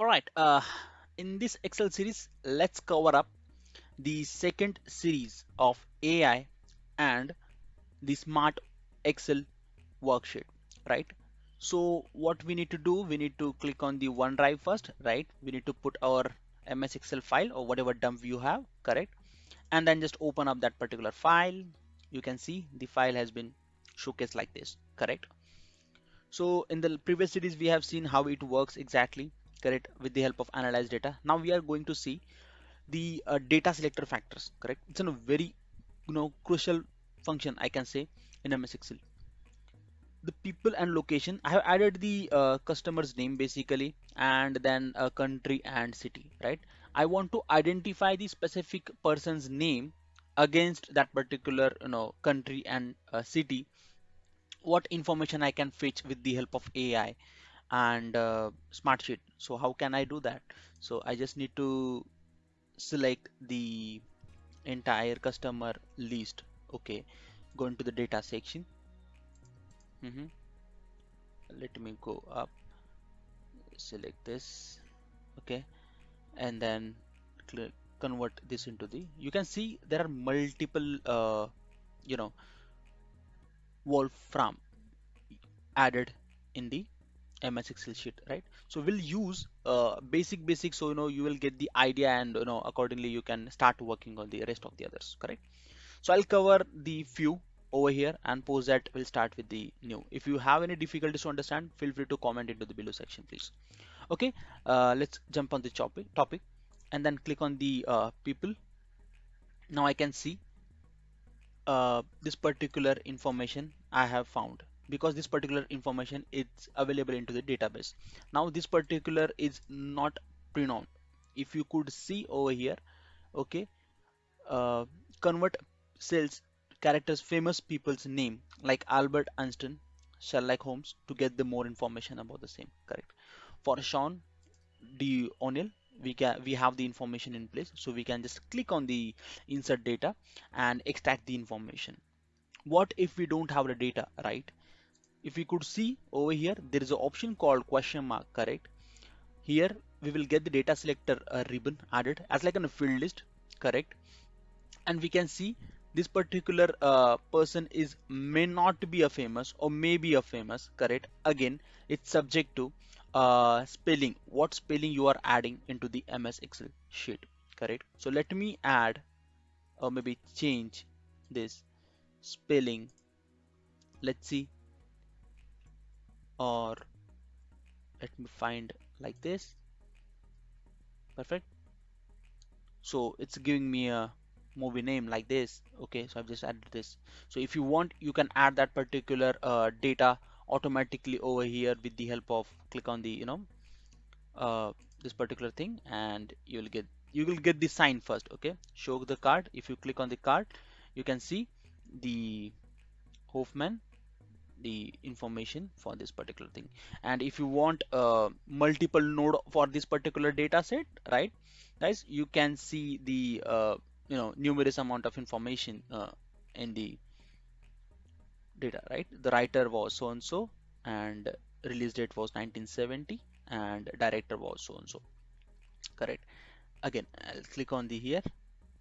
All right, uh, in this Excel series, let's cover up the second series of AI and the Smart Excel worksheet, right? So what we need to do, we need to click on the OneDrive first, right? We need to put our MS Excel file or whatever dump you have, correct? And then just open up that particular file. You can see the file has been showcased like this, correct? So in the previous series, we have seen how it works exactly correct with the help of analyze data. Now we are going to see the uh, data selector factors correct? It's a very you know crucial function I can say in MS Excel. The people and location I have added the uh, customer's name basically and then a country and city right? I want to identify the specific person's name against that particular you know country and uh, city. What information I can fetch with the help of AI and uh, Smartsheet. So how can I do that? So I just need to select the entire customer list. Okay, go into the data section. Mm -hmm. Let me go up, select this. Okay, and then click convert this into the you can see there are multiple uh, you know wolfram added in the MS Excel sheet, right? So we'll use uh, basic basic so you know you will get the idea and you know accordingly you can start working on the rest of the others, correct? So I'll cover the few over here and post that we'll start with the new. If you have any difficulties to understand, feel free to comment into the below section, please. Okay, uh, let's jump on the topic topic and then click on the uh, people. Now I can see uh, this particular information I have found because this particular information is available into the database. Now this particular is not pre-known. If you could see over here okay uh, convert cells characters famous people's name like Albert Einstein Sherlock Holmes to get the more information about the same correct? For Sean D. O'Neill we can we have the information in place so we can just click on the insert data and extract the information. What if we don't have the data right if we could see over here there is an option called question mark correct? Here we will get the data selector uh, ribbon added as like a field list correct? And we can see this particular uh, person is may not be a famous or may be a famous correct? Again it's subject to uh, spelling what spelling you are adding into the MS Excel sheet correct? So let me add or maybe change this spelling. Let's see or let me find like this. Perfect. So it's giving me a movie name like this. Okay so I've just added this. So if you want you can add that particular uh, data automatically over here with the help of click on the you know uh, this particular thing and you'll get you will get the sign first. Okay show the card. If you click on the card you can see the Hoffman the information for this particular thing. And if you want uh, multiple node for this particular data set right guys you can see the uh, you know numerous amount of information uh, in the data right? The writer was so and so and release date was 1970 and director was so and so correct. Again I'll click on the here.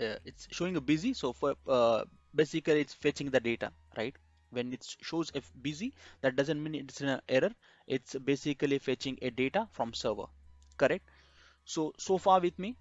Uh, it's showing a busy so for uh, basically it's fetching the data right when it shows if busy that doesn't mean it's an error. It's basically fetching a data from server. Correct? So so far with me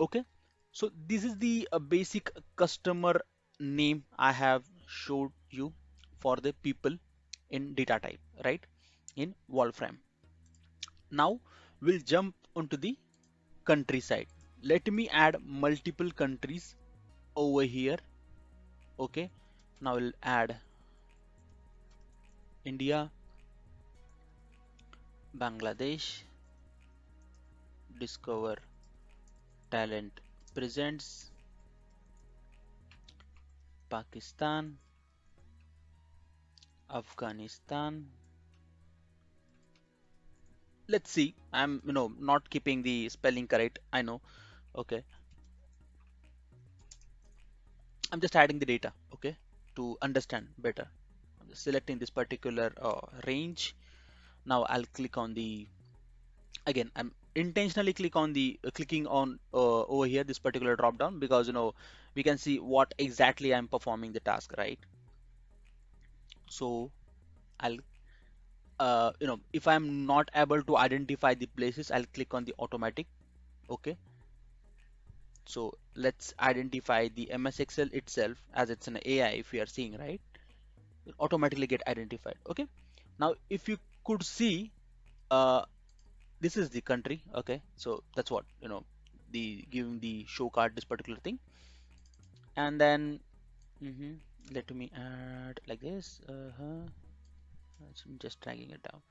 okay? So this is the uh, basic customer name I have showed you for the people in data type right? In Wolfram. Now we'll jump onto the country side let me add multiple countries over here okay? Now we'll add India, Bangladesh, Discover Talent presents Pakistan, Afghanistan. Let's see. I'm you know not keeping the spelling correct. I know. Okay. I'm just adding the data. Okay, to understand better selecting this particular uh, range. Now I'll click on the again I'm intentionally click on the uh, clicking on uh, over here this particular drop down because you know we can see what exactly I'm performing the task right? So I'll uh, you know if I'm not able to identify the places I'll click on the automatic okay? So let's identify the MS Excel itself as it's an AI if we are seeing right automatically get identified okay? Now if you could see uh, this is the country okay? So that's what you know the giving the show card this particular thing. And then mm -hmm, let me add like this uh -huh. I'm just dragging it down.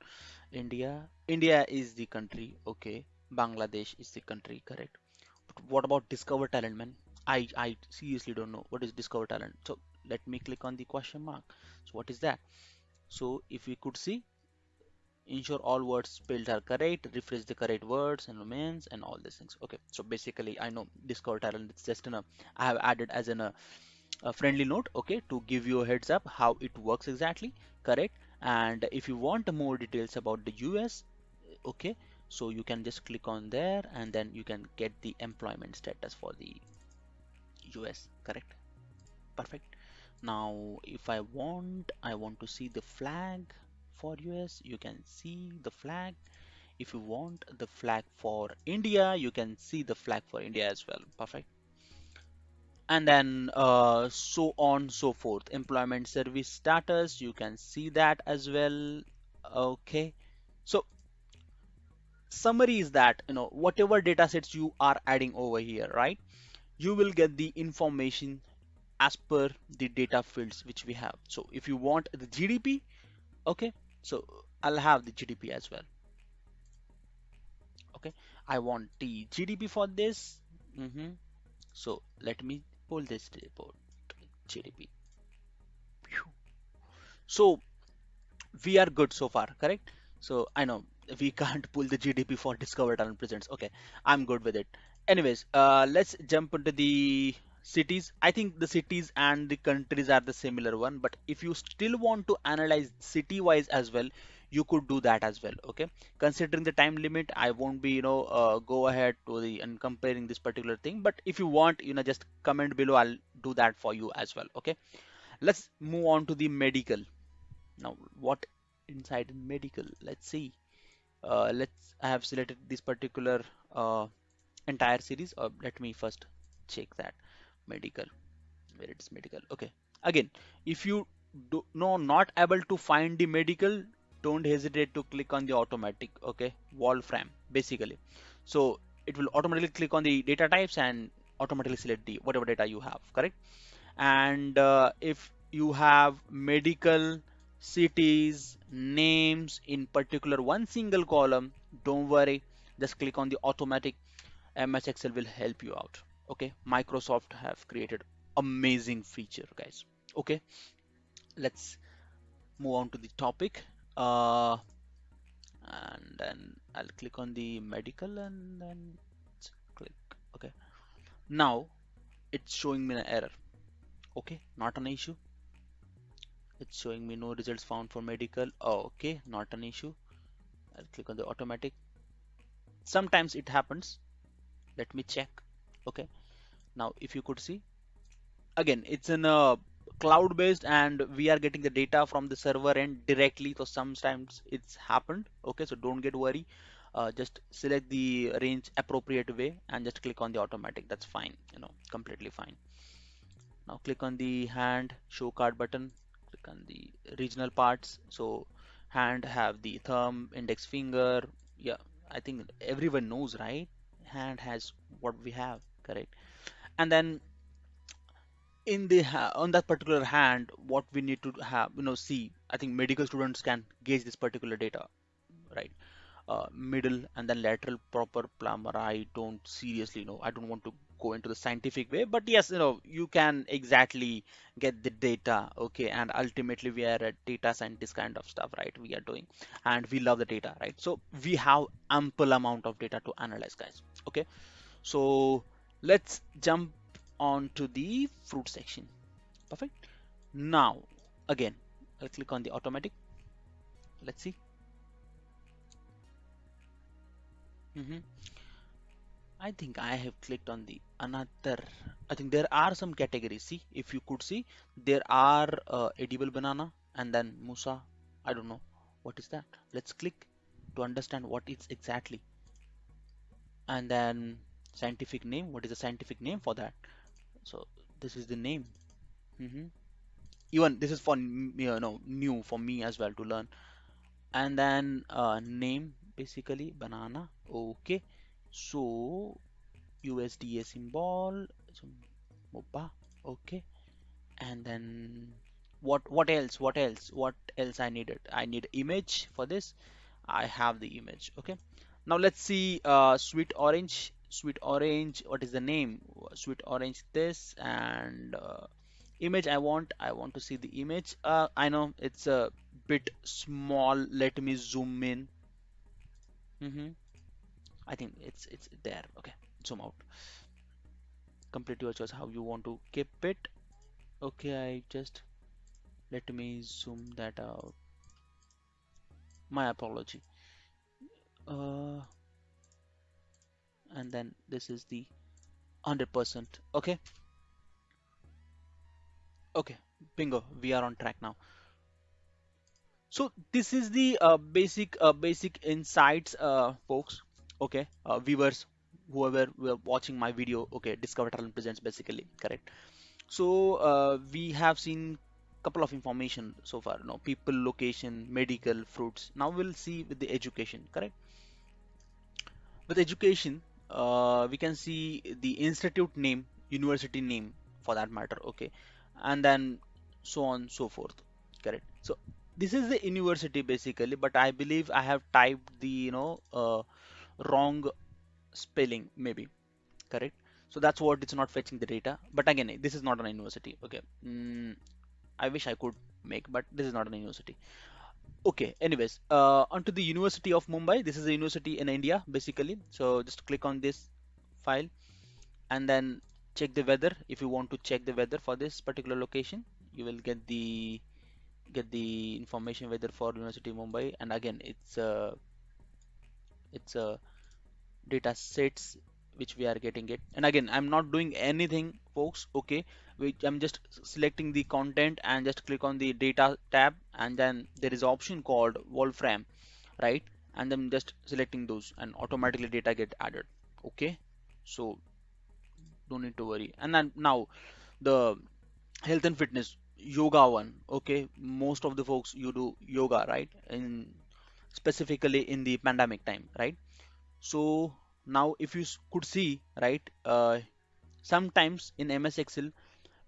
India India is the country okay? Bangladesh is the country correct? But what about discover talent man? I I seriously don't know. What is discover talent? So let me click on the question mark. So what is that? So if we could see ensure all words spelled are correct refresh the correct words and remains and all these things. Okay. So basically i know discover talent it's just in a i have added as in a, a friendly note okay to give you a heads up how it works exactly correct? And if you want more details about the us okay so you can just click on there and then you can get the employment status for the us correct? Perfect now if i want i want to see the flag for US you can see the flag. If you want the flag for India you can see the flag for India as well. Perfect. And then uh, so on so forth. Employment service status you can see that as well. Okay. So summary is that you know whatever data sets you are adding over here right? You will get the information as per the data fields which we have. So if you want the GDP okay so I'll have the GDP as well. Okay I want the GDP for this. Mm -hmm. so let me pull this report. GDP so we are good so far correct? So I know we can't pull the GDP for discovered Talent Presents. Okay I'm good with it. Anyways uh, let's jump into the cities i think the cities and the countries are the similar one but if you still want to analyze city wise as well you could do that as well okay? Considering the time limit i won't be you know uh, go ahead to the and comparing this particular thing but if you want you know just comment below i'll do that for you as well okay? Let's move on to the medical. Now what inside medical? Let's see. Uh, let's i have selected this particular uh, entire series. Or uh, let me first check that medical where it's medical. Okay. Again if you do no not able to find the medical don't hesitate to click on the automatic okay Wolfram basically. So it will automatically click on the data types and automatically select the whatever data you have correct? And uh, if you have medical cities names in particular one single column don't worry just click on the automatic. Ms excel will help you out okay Microsoft have created amazing feature guys. Okay let's move on to the topic. Uh, and then I'll click on the medical and then click. Okay. Now it's showing me an error. Okay not an issue. It's showing me no results found for medical. Oh, okay not an issue. I'll click on the automatic. Sometimes it happens. Let me check. Okay now if you could see again it's in a cloud based and we are getting the data from the server end directly. So sometimes it's happened. Okay so don't get worry uh, just select the range appropriate way and just click on the automatic. That's fine you know completely fine. Now click on the hand show card button. Click on the regional parts. So hand have the thumb index finger. Yeah I think everyone knows right? Hand has what we have correct and then in the on that particular hand what we need to have you know see i think medical students can gauge this particular data right? Uh, middle and then lateral proper plumber i don't seriously know. I don't want to go into the scientific way but yes you know you can exactly get the data okay? And ultimately we are a data scientist kind of stuff right? We are doing. And we love the data right? So we have ample amount of data to analyze guys okay? So let's jump on to the fruit section perfect now again I'll click on the automatic let's see hmm I think I have clicked on the another. I think there are some categories. See, if you could see, there are uh, edible banana and then Musa. I don't know what is that. Let's click to understand what it's exactly. And then scientific name. What is the scientific name for that? So this is the name. hmm Even this is for you know new for me as well to learn. And then uh, name basically banana. Okay. So USDA symbol, so okay, and then what what else? What else? What else I needed? I need image for this. I have the image, okay. Now let's see uh, sweet orange. Sweet orange. What is the name? Sweet orange. This and uh, image. I want. I want to see the image. Uh, I know it's a bit small. Let me zoom in. hmm I think it's it's there. Okay, zoom out. complete your choice how you want to keep it okay I just let me zoom that out my apology uh, and then this is the 100% okay okay bingo we are on track now so this is the uh, basic uh, basic insights uh, folks okay uh, viewers whoever were watching my video okay discover talent presents basically correct So uh, we have seen couple of information so far. You know, people, location, medical, fruits. Now we'll see with the education. Correct. With education, uh, we can see the institute name, university name for that matter. Okay, and then so on so forth. Correct. So this is the university basically, but I believe I have typed the you know uh, wrong spelling maybe correct so that's what it's not fetching the data but again this is not an university okay mm, I wish I could make but this is not an university okay anyways uh, onto the University of Mumbai. This is a university in India basically. So just click on this file and then check the weather. If you want to check the weather for this particular location you will get the get the information weather for University of Mumbai. And again it's uh, it's a data sets which we are getting it. And again I'm not doing anything folks. Okay which I'm just selecting the content and just click on the data tab and then there is option called Wolfram right? And then just selecting those and automatically data get added okay? So don't need to worry. And then now the health and fitness yoga one okay? Most of the folks you do yoga right? In specifically in the pandemic time right? So now if you could see, right, uh, sometimes in MS Excel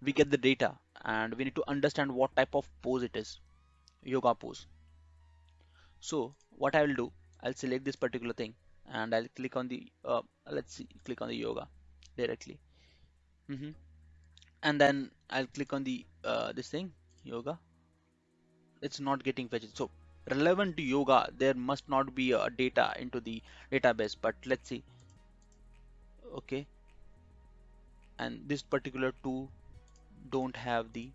we get the data and we need to understand what type of pose it is, yoga pose. So what I will do, I'll select this particular thing and I'll click on the, uh, let's see, click on the yoga directly. Mm -hmm. And then I'll click on the, uh, this thing, yoga. It's not getting fetched. So relevant to yoga, there must not be a data into the database, but let's see okay and this particular two don't have the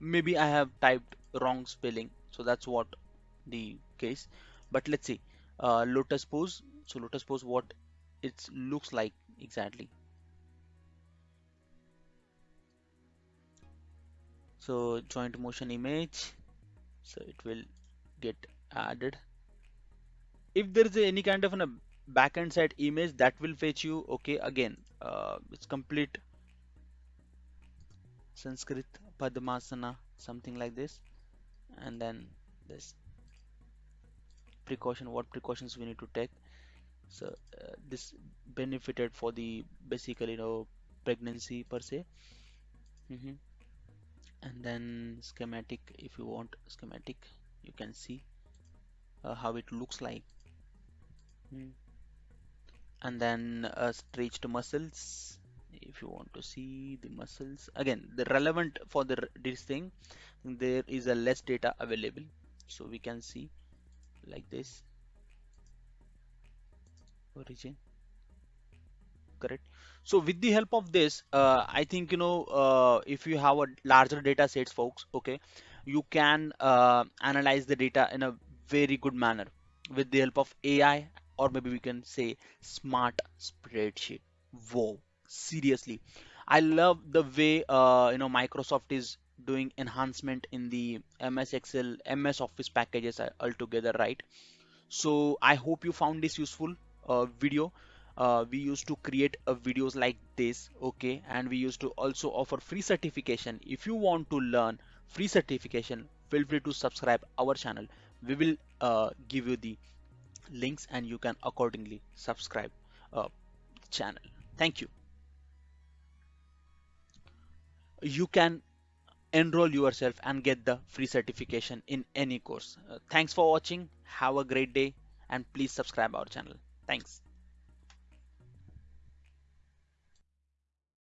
maybe I have typed wrong spelling so that's what the case. But let's see uh, lotus pose. So lotus pose what it looks like exactly. So joint motion image. So it will get added. If there is any kind of a backend side image that will fetch you. Okay again uh, it's complete Sanskrit Padmasana something like this. And then this precaution what precautions we need to take. So uh, this benefited for the basically you know pregnancy per se. Mm -hmm. and then schematic if you want schematic you can see uh, how it looks like. Mm and then uh, stretched muscles if you want to see the muscles. Again the relevant for the this thing there is a less data available. So we can see like this. Origin. Correct. So with the help of this uh, I think you know uh, if you have a larger data sets folks okay you can uh, analyze the data in a very good manner with the help of AI or maybe we can say smart spreadsheet. Whoa, seriously. I love the way uh, you know Microsoft is doing enhancement in the MS Excel, MS Office packages uh, altogether, right? So I hope you found this useful uh, video. Uh, we used to create uh, videos like this, okay, and we used to also offer free certification. If you want to learn free certification, feel free to subscribe our channel. We will uh, give you the links and you can accordingly subscribe uh, channel. Thank you. You can enroll yourself and get the free certification in any course. Uh, thanks for watching. Have a great day and please subscribe our channel. Thanks.